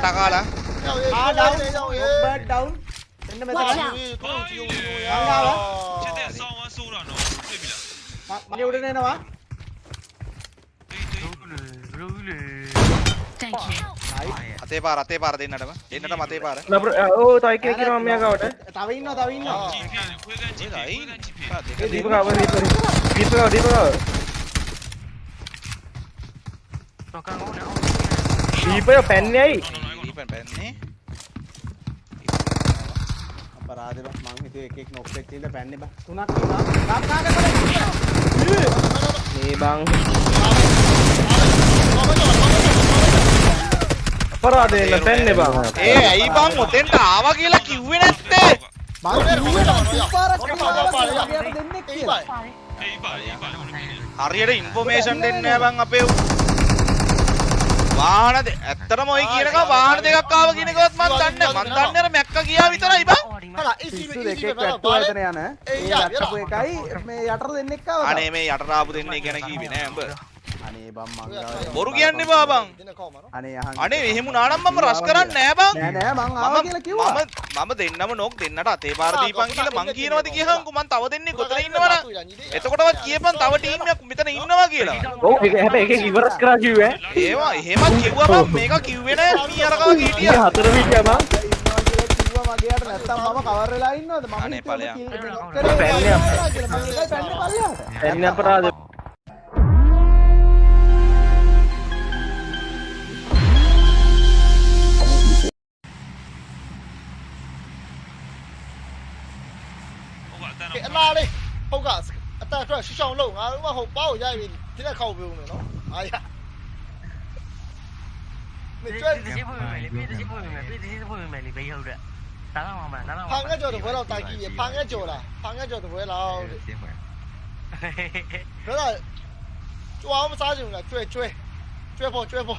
టకాలా డౌన్ రెండు మళ్ళీ ఎవడనేనవా అతే పార అతే పార తిన్నట ఏంటట అతే పార ఓ తైకి ఎక్కిన మమ్మీ కాబట్టి తవైన్న తవైన్న దీప కావాలి దీప కావాలి దీప కావాలి దీప పెన్ అయ్యి ඉක්මන් පැන්නේ අපරාධ බස් මං හිතුවේ එක එක නොක් එකක් තියලා පැන්නේ බා. තුනක් තියලා කාම කාම කරලා මේ බං. අපරාධ එන්න පැන්නේ බං. ඒ ඇයි බං ඔතෙන්ට ආවා කියලා කිව්වේ නැත්තේ? මං කිව්වේ පාරක් දෙන්නේ කියලා හරියට ඉන්ෆෝමේෂන් දෙන්න බං අපේ වාහන ඇත්තටම ඔය කියනක වාහන දෙකක් ආව කියනකොත් මම දන්නේ මම දන්නේ අර මැක්ක ගියා විතරයි බං. සිස්සු දෙකෙක් වැට්ටුව එතන යන. ඒ යටපු එකයි මේ යටර දෙන්නෙක් ආවා අනේ මේ යටර ආපු දෙන්නේ ගැන කීවේ නෑ උඹ. අනේ බම් මංගාව බොරු කියන්නේ බා බං. අනේ අහන් අනේ එහෙම නානම් මම රස් කරන්නේ නෑ බං. නෑ නෑ මං ආවා කියලා කිව්වා. මම මම දෙන්නම නෝක් දෙන්නට අතේ පාර දීපන් කියලා මං කියනවාද කියහන්කෝ මං තව දෙන්නේ කොතන ඉන්නවනම් එතකොටවත් කියපන් තව ටීම් එකක් මෙතන ඉන්නවා කියලා. ඔව් ඒක හැබැයි ඒකෙන් ඉවරස් කරා කිව්වේ. ඒවා එහෙමත් කිව්වා බං. මේක කිව්වේ නෑ. මී අරකව කීටියා හතර විදියා බං. මගේට නැත්තම් මම කවර් වෙලා ඉන්නවද? මම පැන්නේ අපරාධ လားလေးဟုတ်ကအတန်အတွက်ရှောင်းလုံးငါတို့ကဟိုပေါ့ရိုက်ပြီးဒီလက်ခောက်ပြုံးနေနော်အားရမကျွတ်ဘူးပြေးတစီပို့မယ်ပြေးတစီပို့မယ်လေဘေးဟုတ်တဲ့ဒါကမှမလားဒါကမှဖန်ကကြော်တပွဲတော့တိုက်ကြည့်ရဖန်ကကြော်လားဖန်ကကြော်တပွဲလောက်တဲ့ဒါတော့ကျွားမစားချင်ဘူးလားကျွဲကျွဲကျွဲဖို့ကျွဲဖို့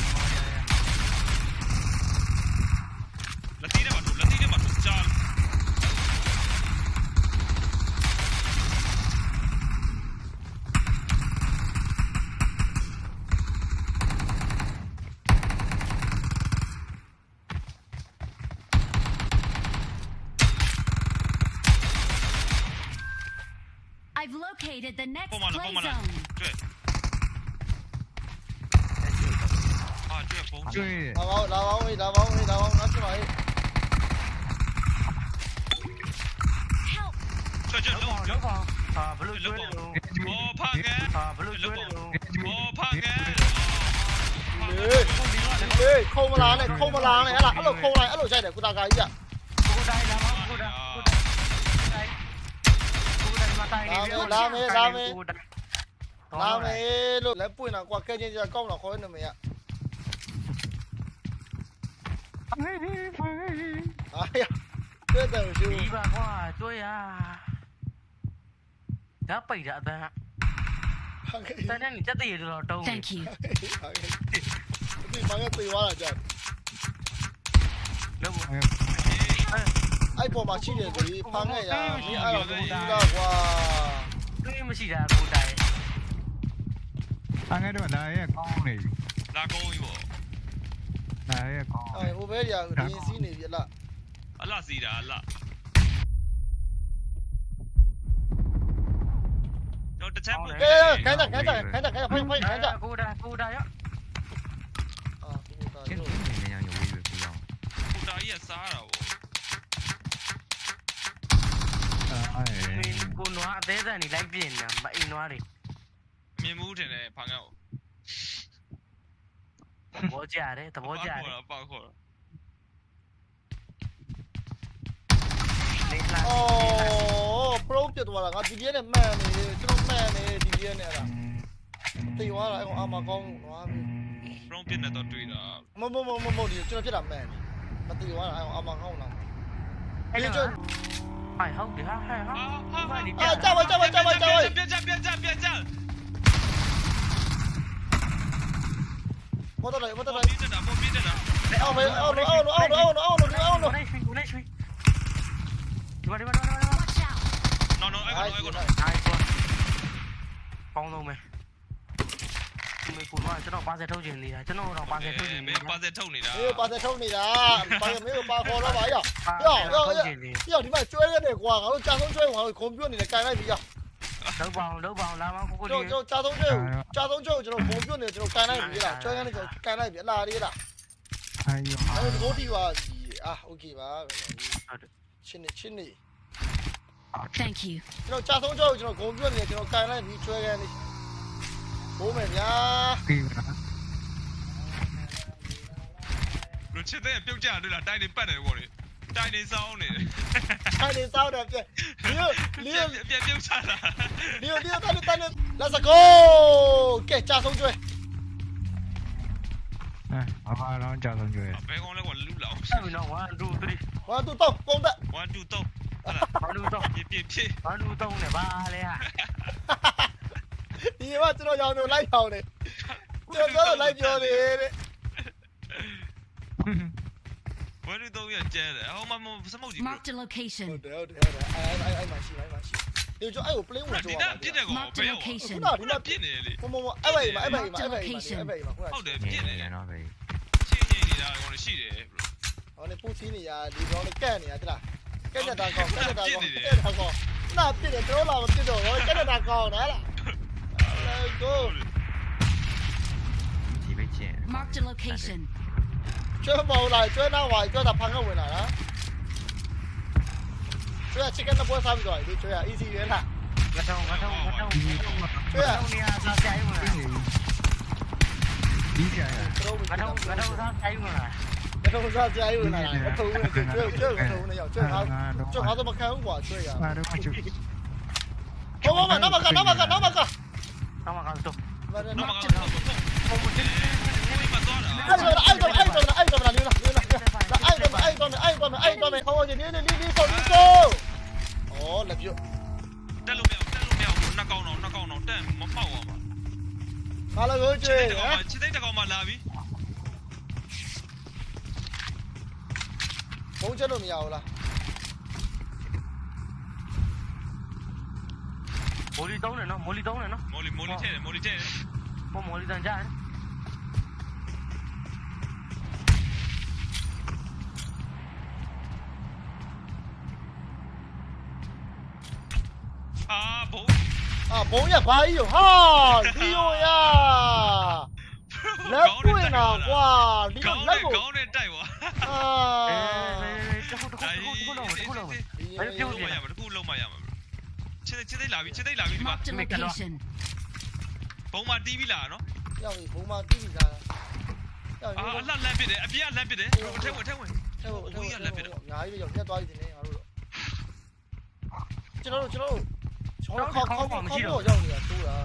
located the next play zone. 追！打包打包位，打包位，打包拿去买。这这楼楼房啊，不楼楼房，我怕俺啊，不楼楼房，我怕俺。对，扣不烂的，扣不烂的，哎啦，一路扣来，一路 chạy để cô ta cái gì à? dame, dame. Dame, lo lấy pui nào qua cây như giờ công là khối nữa mày ạ. Ai chưa từng chưa. Đi qua tôi à. Đã bảy dạ ta. Ta đang chắc tiền rồi đâu. Thank you. Đi bằng cái tiền quá là အဲ့ပေါ်မှာရှိတယ်ဆိုရင်ဖမ်းခဲ့ရမင်းအဲ့တော့သူကကွာတွေးမရှိတာကိုတိုင်အားငယ်တော့လာရဲ့ကောင်းနေပြီလာကောင်းပြီပေါ့လာရဲ့ကောင်းအဲ့ဟိုဘဲကြီးကဒီစီးနေပြီလားအလားစီးတာအလားတော့တစ်ချက်ပို့ခဲ့ခဲ့ခဲ့ခဲ့ခဲ့ခဲ့ဖိုင်ဖိုင်ခဲ့ခဲ့ကိုတာကိုတာရောအာကိုတာရောကျင်းနေနေရရွေးပဲကိုရောကိုတာကြီးကစားတာပေါ့ ကိုနွားအသေးစံနေလိုက်ပြင်နေတာမအိမ်နွားတွေ မြင်မှုတင်တယ်ဖာကန်ကို သဘောကျတယ်သဘောကျတယ် ပေါ့ပေါ့ခေါ် နေလာ အော် pro ပြတ်သွားတာငါ DBN နဲ့မှန်နေတယ်ကျွန်တော်မှန်နေ DBN နဲ့အဲ့ဒါတေးသွားတာအဲ့ကောင်အာမကောင်းနွားပြီ ဘရုံးပြစ်နေတော့တွေ့တာ မမမမမဒီကျွန်တော်ဖြစ်တာမှန်တယ်မတေးသွားတာအဲ့ကောင်အာမကောင်းတော့ အဲ့ ဒီ လို ကျွန် ဟိုင်ဟုတ် phải không ờ, ờ, thì ha hay ha. À, chào ơi, chào ơi, chào ơi, chào ơi. Biên chào, biên chào, biên chào. Một tao đấy, một tao đấy. Một biên đấy. Đấy, ô, đấy, ô, nó ô, nó ô, nó ô, nó ô, nó ô, nó. Đây, xuống, đây, xuống. Đi vào, đi vào, đi vào. Nó nó, ai còn nó, ai còn nó. Ai còn. Con luôn mày. မေကိုတော့ကျွန်တော်ပါစက်ထုတ်ချင်နေတာကျွန်တော်တော့ပါစက်ထုတ်ချင်နေမင်းပါစက်ထုတ်နေတာမင်းပါစက်ထုတ်နေတာပါစက်မင်းကိုပါခေါ်တော့ပါရောရောရောရောဒီမှာကျွဲရတယ်ကွာငါတို့ကြာဆုံးကျွဲငါတို့ကွန်ပျူတာနေနဲ့ကန်လိုက်ပြီရောလောက်ပါအောင်လောက်ပါအောင်လာပါကိုကိုလေးကျွန်တော်ကြာဆုံးကျွဲကြာဆုံးကျွဲကိုကျွန်တော်ဘုံပြွတ်နေကျွန်တော်ကန်လိုက်ပြီလားကျွဲကန်နေကျွန်တော်ကန်လိုက်ပြီအလားလေးလားအေးရောအဲ့ဒါကိုတီပါအာโอเคပါဟုတ်တယ်ချင်းနေချင်းနေ Thank you ကျွန်တော်ကြာဆုံးကြောက်ကျွန်တော်ဂုံပြွတ်နေကျွန်တော်ကန်လိုက်ပြီးချွဲကန်လေး bố mày nhá nó chết thế biểu trả đây là đai đến bật này bọn này đai đến sau này đai đến sau này liêu liêu biểu biểu trả là liêu liêu tay lên tay lên let's go kẻ trả xong rồi này, à, nó chào thằng người. Bé con nó còn lưu lẩu. Sao nó quá ăn đu đi. Quá ăn đu tông, con đã. Quá ăn đu tông. Quá ăn đu tông. Biến biến biến. Quá ăn đu tông này ba lên à. ဒီမှာကျွန်တော်ကြောင်တို့လိုက်ထောင်တယ်ကျွန်တော်တို့လိုက်ပြောတယ်တဲ့ဘယ်လိုတော့ရကျဲတယ်ဟောမမစမုတ်ကြီး Marked a location ဟုတ်တယ်ဟုတ်တယ်ဟုတ်တယ်အဲ့အဲ့အဲ့မရှိအဲ့မရှိဒီကျအဲ့ကို play ဝင်ကြောက်တာပြစ်တယ်ကောဘယ်ရောခုနကဒီမှာပြစ်နေလေမမမအဲ့ဘက်မှာအဲ့ဘက်မှာအဲ့ဘက်မှာအဲ့ဘက်မှာဟုတ်တယ်ပြစ်နေတယ်နော်ဗျချင်းချင်းနေတာကောရှိတယ် bro ဟောနေပူစီနေရဒီကောင်လေးကက်နေရတလားကက်ကြတာကောက်ကက်ကြတာကောက်ကက်ကြတာကောက်နာပြစ်တယ်တော့လာမပြစ်တော့ဘောကက်ကြတာကောက်နော်လား Marked a location. Chưa màu lại chưa nào ngoài, chơi tập phăng không người nào đó. Chơi à chicken nó bôi phăng rồi, đi chơi à easy vậy là. Gắt không, gắt không, gắt không, gắt không. Chơi à. Sao chạy mà. Đi chơi à. Gắt không, gắt không sao chạy mà. Gắt không sao chạy mà. Gắt không chơi chơi chơi gắt không này, chơi háo, chơi háo tôi mà khai không quả chơi à. Không không mà nó mà gần, nó mà gần, nó mà không chết được nhiều là Moli đâu này nó, Moli đâu này nó. Moli Moli ờ. chơi, Moli chơi. Mo Moli đang chơi. À bố. À bố nhà phải hiểu ha. Điêu ya. Lớp cuối nào quá, đi lên lớp của. Có nên chạy quá. À. Đây, đây, đây, không không không không không không. Đấy, tiêu gì? À, mà nó khu lâu à mà mà. ချင်းချင်းသိလာပြီချင်းသိလာပြီဒီမှာ Marked a location. ဘုံမှာတီးပြီလားနော်ရောက်ပြီဘုံမှာတိတိသားရောက်ပြီအာအလှလက်ပစ်တယ်အပြင်ကလက်ပစ်တယ်ဟိုအထက်ဝင်အထက်ဝင်အများကြီးပဲရောက်ပြတ်သွားပြီတင်နေငါတို့ကျွန်တော်တို့ကျွန်တော်တို့ကျွန်တော်ခေါက်ခေါက်မရှိတော့ရောက်နေတာတိုးတာ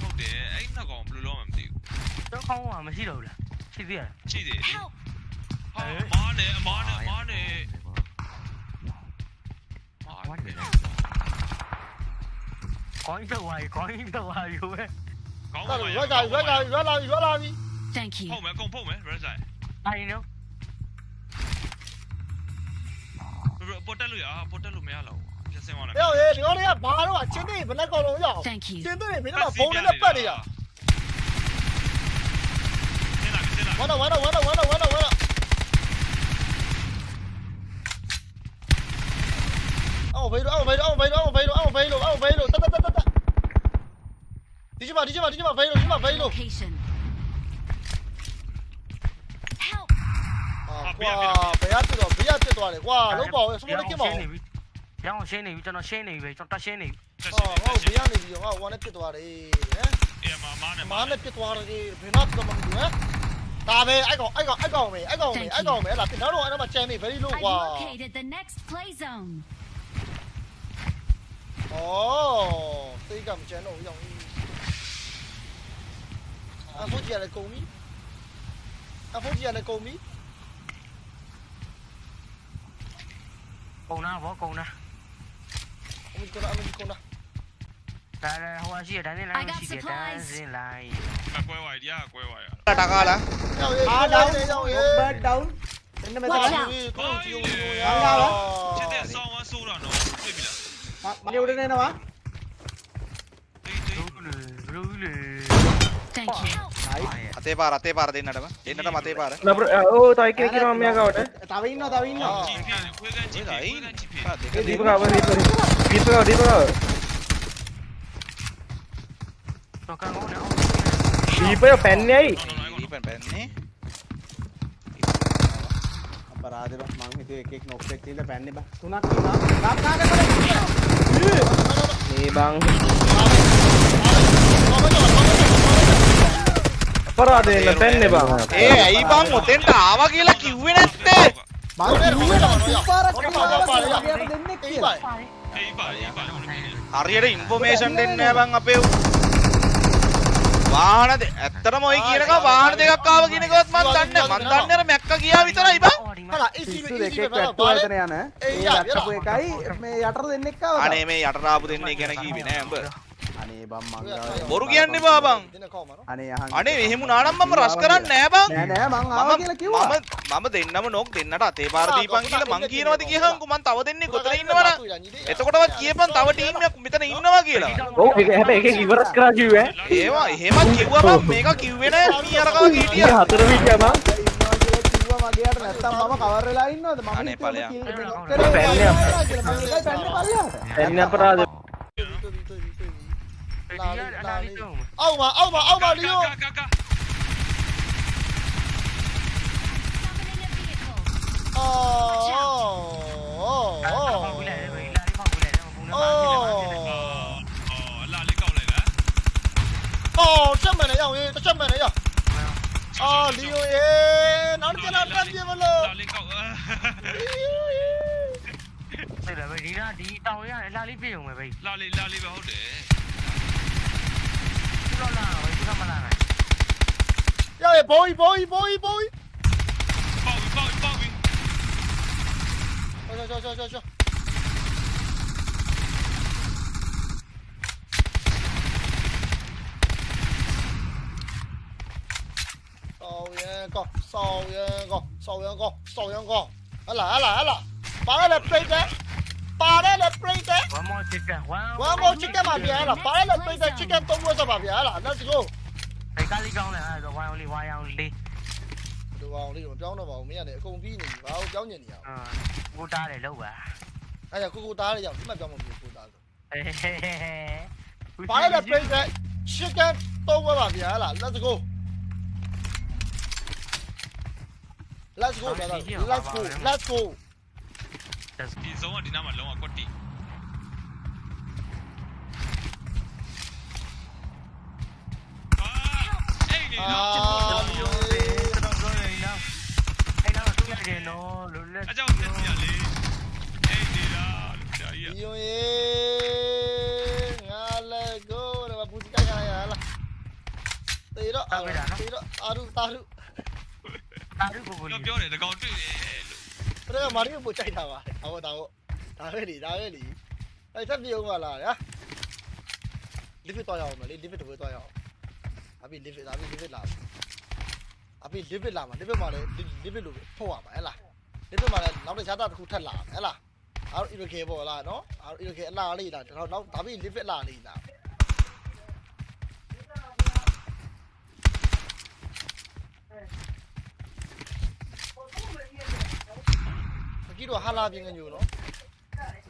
ဟုတ်တယ်အဲ့နောက်ကောင်ဘယ်လိုလုပ်မှမသိဘူးတော့ခေါင်းကမရှိတော့ဘူးလားဖြစ်ပြရလားရှိတယ်လေ Help! ဟာမားနေအမားနေအမားနေမားနေ 講出嚟，講出嚟嘅咩？講出嚟，講出嚟，講出嚟，講出嚟。Thank you。鋪門，攻鋪門，唔使。係咯。portal हुआ portal में आ लो जैसे वाला यो ये यो ये बाहर आ चिंदे बना को लो यो चिंदे ने बिना फोन ने पड़ गया वाला वाला वाला वाला वाला वाला आओ भाई आओ भाई आओ भाई आओ भाई आओ भाई आओ भाई မှာဒီချက်မှာဒီချက်မှာဘိုင်းလို့ဒီမှာဘိုင်းလို့ Location. Help. အာကွာဘယ်ရတက်တော့ဘယ်ရတက်သွားလဲကွာလုံးပါအောင်စမိုးလေးကင်းပါအောင်ရောင်းရှင်းနေပြီကျွန်တော်ရှင်းနေပြီပဲကျွန်တော်တက်ရှင်းနေပြီဆက်ရှဟောင်းဟောဘယ်ရနေပြီဟောဝါနဲ့ပြစ်သွားတယ်ဟမ်အေးမမနဲ့မမားနဲ့ပြစ်သွားတယ်ဘယ်တော့မှမလုပ်ဟမ်ဒါပဲအဲ့ကောင်အဲ့ကောင်အဲ့ကောင်ပဲအဲ့ကောင်ပဲအဲ့ကောင်ပဲအဲ့ဒါတင်တော့အဲ့တော့မှချမ်းနေ very low ကွာ I've located the next play zone. ဩသိကမချမ်းတော့ဦးရောင်ကြီး Avonde ela comi? Avonde ela comi? Câu nào vó câu nào? Ông mình câu nào, ông mình câu nào? Ta là hoa gì ở đây là chỉ để ta gì lại. Ta quay hoài đi à, quay hoài à. Ta đặt ra là. À đâu, bên đâu? Đến đây mới tới. Đang đâu đó? Chết tiệt sao mà sưu rồi nó, chết bị lắm. Mà điều đến đây nào á? Đi đi. අතේ පාර අතේ පාර දෙන්නටම. දෙන්නටම අතේ පාර ඕ තයි කෙනෙක් ඉන්නවා මෙයා ගාවට. තව ඉන්නවා තව ඉන්නවා. දීප ගාව දීප ගාව. දීප ගාව නොකන් ඕනේ දීපය පැන්නේ ඇයි? දීපෙන් පැන්නේ. අපරාධේ බස් මං හිතුවේ එක එක නොක් එක තියලා පැන්නේ බා. තුනක් ඉන්නවා. ගම් කාගෙන මේ බං. අපරාධ වෙන්න තැන්න එපා. ඒ ඇයි බං ඔතෙන්ට ආවා කියලා කිව්වේ නැත්තේ? මම කිව්වේ පාරක් දෙන්නේ කියලා. හරියට ඉන්ෆෝමේෂන් දෙන්න බං අපේ වාහන ඇත්තටම ඔය කියනක වාහන දෙකක් ආව කියනකවත් මම දන්නේ මම දන්නේ අර මැක්ක ගියා විතරයි බං. යන ඒ යටපු එකයි මේ යටර දෙන්නෙක් ආවා. අනේ මේ යටර ආපු දෙන්නේ ගැන කීවේ නෑ උඹ. අනේ බං මං බොරු කියන්න බං කොහමද අනේ අහන් අනේ එහෙම නානම් මම රස් කරන්නේ නෑ බං. නෑ නෑ මං ආවා කියලා කිව්වා. මම මම දෙන්නම නොක් දෙන්නට අතේ පාර දීපන් කියලා මං කියනවාද කියහන්කෝ මං තව දෙන්නේ කොතන ඉන්නවනම් එතකොටවත් කියපන් තව ටීම් එකක් මෙතන ඉන්නවා කියලා. Oh, හැබැයි එකෙක් ඉවරස් කරා කිව්වේ. ඒවා එහෙමත් කිව්වා බං. මේක කිව්වේ නෑ. මී අරකව හිටියා. හතර විදිය බං. ඉන්නවා කියලා කිව්වා මගේ යට නැත්තම් මම කවර් වෙලා ඉන්නවද? මම පැන්නේ කියලා လေးအောက်မှာအောက်မှာအောက်မှာလီယိုအော်ချက်မှန်တယ်ရအောင်ရေးတစ်ချက်မှန်တယ်ရအော်လီယိုရေနောက်တစ်ချက်တော့တက်ပြမလို့လာလေးကောက်ဟုတ်တယ်ဗျဒီလားဒီတောင်ရရလာလေးပြေုံပဲဗျလာလေးလာလေးပဲဟုတ်တယ် Dai, poi, poi, poi, boy, boy boy boy, Ciao, ciao, ciao, cho cho, Sau yên con, sau yên con, sau yên con, sau yên con. Hả là, hả là, hả là. Bắn lên đây đấy. ပါရတဲ့ပြိတ်တဲ့ပါရတဲ့ပြိတ်တဲ့ one more chicken one One more chicken ပါဗျာလားပါရတဲ့ပြိတ်တဲ့ chicken သုံးပွဲစပါဗျာလား let's go ဒီကားလေးကောင်းတယ်အဲ့တော့ one only one only ဒီကောင်လေးတော့ပြောင်းတော့ပါဘူးမင်းကလည်းအကုန်ပြီးနေပြီဘာလို့ပြောင်းညင်နေရအောင်အာကိုတားတယ်လောက်ပါအဲ့ဒါကိုကိုသားလေးရောက်ဒီမှာပြောင်းမဖြစ်ကိုသားဆိုဟဲဟဲဟဲပါရတဲ့ပြိတ်တဲ့ chicken သုံးပွဲပါဗျာလား let's go let's go brother let's go let's go ဒီဇုံကဒီနားမှာလုံးဝကွက်တီအာအေးနေအာတော့လီယိုတော့တော့နေနော်အဲ့တော့သူရတယ်နော်လို့လက်အကြောင်းတက်ပြလေအေးနေတာလို့ကြာကြီးလီယိုရေငါလည်းကိုတော့ပူစီကိုက်ခါရလားတေတော့တေတော့အာရုတာရုတာရုကိုကိုကလေးပြောတယ်တကောင်တွေ့တယ် လို့ဒါကမာရီကိုပို့ကြိုက်တာပါဟောဒါဟုတ်ဒါပဲလေဒါပဲလေအဲ့ထပ်ပြုံးပါလားညာလီဖစ်တော့ရအောင်မလေးလီဖစ်တော့တော့ရအောင်အဘိလီဖစ်အဘိလီဖစ်လာအဘိလီဖစ်လာမှာလီဖစ်မှာလေလီဖစ်လို့ထုတ်ရမှာဟဲ့လားလီဖစ်မှာလည်းနောက်တစ်ခြားတစ်ခုထက်လာဟဲ့လားအားအီရကေပေါ်လာနော်အားအီရကေအလားလေးလားတော့နောက်ဒါဘိလီဖစ်လာလေးလား အကြီးတော့ဟာလာပြင်းကညိုနော်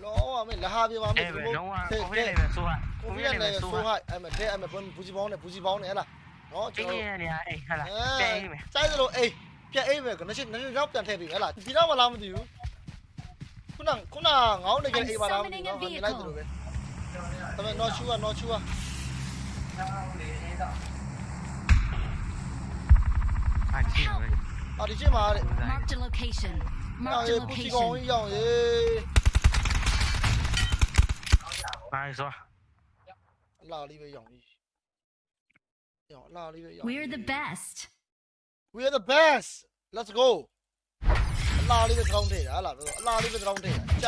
လောအမေလဟာပြပါမေအဲ့ပဲလုံးဝကိုလေးပဲဆိုဟာကိုကိုပြလေးရပဲနေဆိုဆိုဟာဟာအဲ့မတဲ့အဲ့မဘူးကြီးပေါင်းနဲ့ဘူးကြီးပေါင်းနဲ့ဟဲ့လားနော်ကျကျွန်င်းတော်ရနေအဲ့ဟလာအဲတဲ့မယ်စိုက်သလိုအေးပြက်အေးပဲကနရှင်းနရှင်းတော့ပြန်ထည့်ပြီဟဲ့လားဒီတော့မလားမသိဘူးခုနခုနငောင်းနေကြအေးပါလားမသိဘူးနော်မြင်လိုက်သလိုပဲဒါပေမဲ့ not sure not sure အချင်းပဲအာဒီချင်းမှာတဲ့ Marked a location. We're the best. We're the best. Let's go. 拉了一个长腿，俺拉着拉了一个长腿。